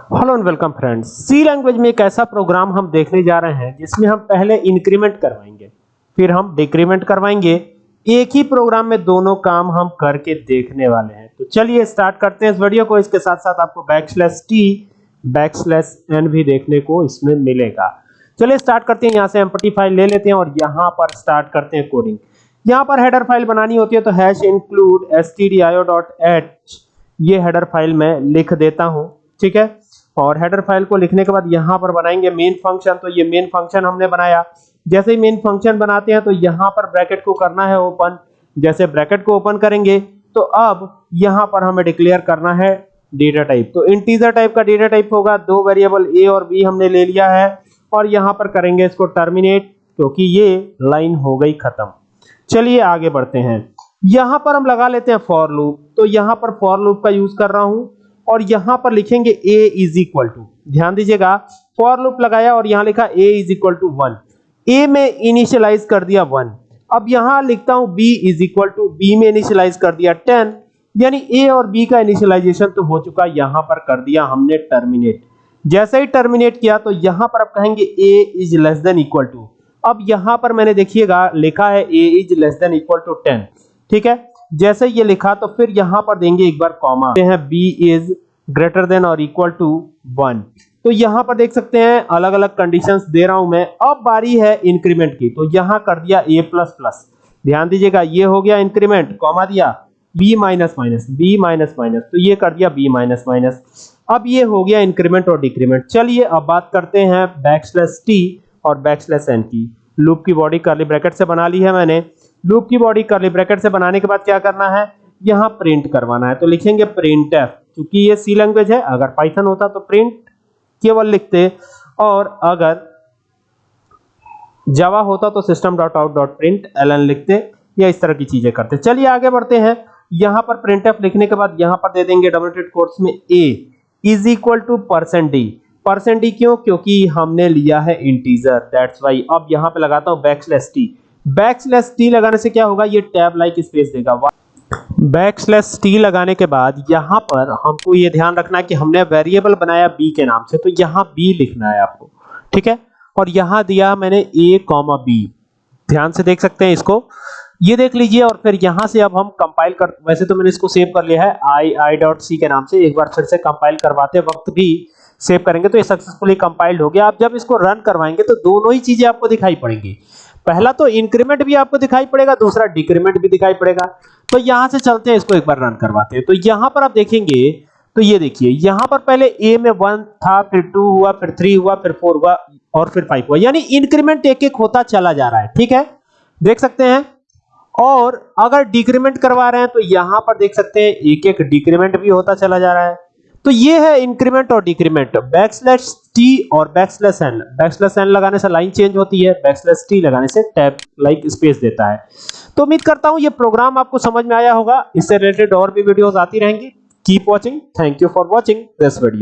Hello and welcome friends C language में एक ऐसा प्रोग्राम हम देखने जा रहे हैं, जिसमें हम पहले इंक्रीमेंट करवाएँगे, फिर हम डिक्रीमेंट करवाएँगे। एक ही प्रोग्राम में दोनों काम हम करके देखने वाले हैं। तो चलिए स्टार्ट करते हैं इस वीडियो को। इसके साथ साथ आपको बैकस्लैश टी बैकस्लैश एन भी देखने को इसमें मिलेगा। चलिए स्टार्ट करते हैं। यहाँ से एम्पटी फ़ाइल ले लेते हैं और यहाँ पर स्टार्ट करते हैं कोडिंग यहाँ पर हेडर फ़ाइल बनानी होती है तो हैश इंक्लूड एस ये हेडर फ़ाइल में लिख देता हूँ। ठीक है? और हेडर फ़ाइल को लिखने के बाद यहाँ पर बनाएँगे मेन फ़ंक्शन तो ये मेन फ़ंक्शन हमने बनाया। जैसे ही मेन फ़ंक्शन बनाते हैं तो यहाँ पर ब्रैकेट को करना है ओपन जैसे ब्रैकेट को ओपन करेंगे तो अब यहाँ पर हमें डिक्लेयर करना है डेटा टाइप तो इंटीजर टाइप का डेटा टाइप होगा, दो वेरिएबल ए और बी हमने ले लिया है, और यहाँ पर करेंगे इसको टर्मिनेट क्योंकि ये लाइन हो गई खत्म। चलिए आगे बढ़ते हैं। यहाँ पर हम लगा लेते हैं फॉर लूप तो यहाँ पर फॉर लूप का यूज़ कर रहा हूँ। और यहाँ पर लिखेंगे a इज़ इक्वल टू ध्यान दीजिएगा फॉर लूप लगाया और यहाँ लिखा a is equal to one a में इनिशियलाइज कर दिया वन अब यहाँ लिखता हूँ b is equal to b में इनिशियलाइज कर दिया टेन यानी a और b का इनिशियलाइजेशन तो हो चुका, यहाँ पर कर दिया हमने टर्मिनेट जैसे ही टर्मिनेट किया तो यहाँ पर आप कहेंगे a is less than equal to अब यहाँ पर मैंने देखिएगा, लिखा है a is less than equal to ten ठीक है? जैसे ये लिखा तो फिर यहाँ पर देंगे एक बार कॉमा। हैं b इज़ ग्रेटर देन और इक्वल टू वन तो यहाँ पर देख सकते हैं अलग अलग कंडीशंस दे रहा हूँ मैं। अब बारी है इंक्रीमेंट की। तो यहाँ कर दिया a ध्यान दीजिएगा, ये हो गया इंक्रीमेंट कॉमा दिया। B minus minus b minus minus तो ये कर दिया b माइनस माइनस अब ये हो गया इंक्रीमेंट और डिक्रीमेंट चलिए अब बात करते हैं बैकस्लैश t और बैकस्लैश n की। लूप की बॉडी करली ब्रैकेट से बना ली है मैंने। लूप की बॉडी करली ब्रैकेट से बनाने के बाद क्या करना है? यहाँ प्रिंट करवाना है। तो लिखेंगे प्रिंट एफ़ क्योंकि ये सी लैंग्वेज है। अगर पाइथन होता तो प्रिंट केवल लिखते। और अगर जावा होता तो system dot out dot print l n लिखते। या इस तरह की चीज़ें करते। चलिए आगे बढ़ते हैं। यहाँ पर प्रिंट एफ़ लिखने के बाद यहाँ पर दे देंगे डबल कोर्स में a is equal to percent d percent d क्यों? क्योंकि हमने लिया है इंटीजर दैट्स वाई अब यहाँ पे लगाता हूँ बैकस्लैश टी बैकस्लैश टी लगाने से क्या होगा? ये टैब लाइक स्पेस देगा। बैकस्लैश टी लगाने के बाद यहाँ पर हमको ये ध्यान रखना है कि हमने वेरिएबल बनाया बी के नाम से तो यहाँ बी लिखना है आपको। ठीक है? और यहाँ दिया मैंने ए कॉमा बी ध्यान से देख सकते हैं इसको। ये देख लीजिए और फिर यहाँ से अब हम कंपाइल कर, वैसे तो मैंने इसको सेव कर लिया है आई आई डॉट सी के नाम से। एक बार फिर से कंपाइल करवाते वक्त भी सेव करेंगे तो ये सक्सेसफुली कंपाइल्ड हो गया। आप जब इसको रन करवाएँगे तो दोनों ही चीज़ें आपको दिखाई पड़ेंगी। पहला तो इंक्रीमेंट भी आपको दिखाई पड़ेगा, दूसरा डिक्रीमेंट भी दिखाई पड़ेगा। तो यहाँ से चलते हैं, इसको एक बार रन करवाते हैं। तो यहाँ पर आप देखेंगे तो ये देखिए, यहाँ पर पहले ए में वन था, फिर टू हुआ, फिर थ्री हुआ, फिर फोर हुआ, और फिर फाइव हुआ। यानी इंक्रीमेंट एक एक होता चला जा रहा है, ठीक है? देख सकते हैं? और अगर डिक्रीमेंट करवा रहे हैं तो यहाँ पर देख सकते हैं एक एक डिक्रीमेंट भी होता चला जा रहा है। तो ये है इंक्रीमेंट और डिक्रीमेंट बैकस्लैश टी और बैकस्लैश एन बैकस्लैश एन लगाने से लाइन चेंज होती है बैकस्लैश टी लगाने से टैब लाइक स्पेस देता है। तो उम्मीद करता हूँ ये प्रोग्राम आपको समझ में आया होगा। इससे रिलेटेड और भी वीडियोस आती रहेंगी। Keep watching thank you for watching this video